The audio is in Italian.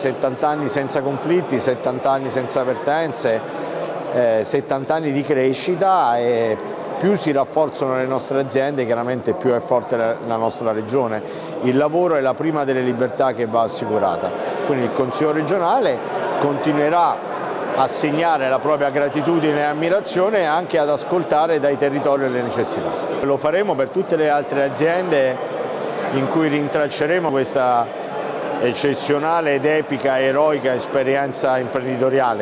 70 anni senza conflitti, 70 anni senza vertenze, eh, 70 anni di crescita e più si rafforzano le nostre aziende chiaramente più è forte la, nostra regione. Il lavoro è la prima delle libertà che va assicurata, quindi il Consiglio regionale continuerà a segnare la propria gratitudine e ammirazione e anche ad ascoltare dai territori le necessità. Lo faremo per tutte le altre aziende in cui rintracceremo questa eccezionale ed epica, eroica esperienza imprenditoriale.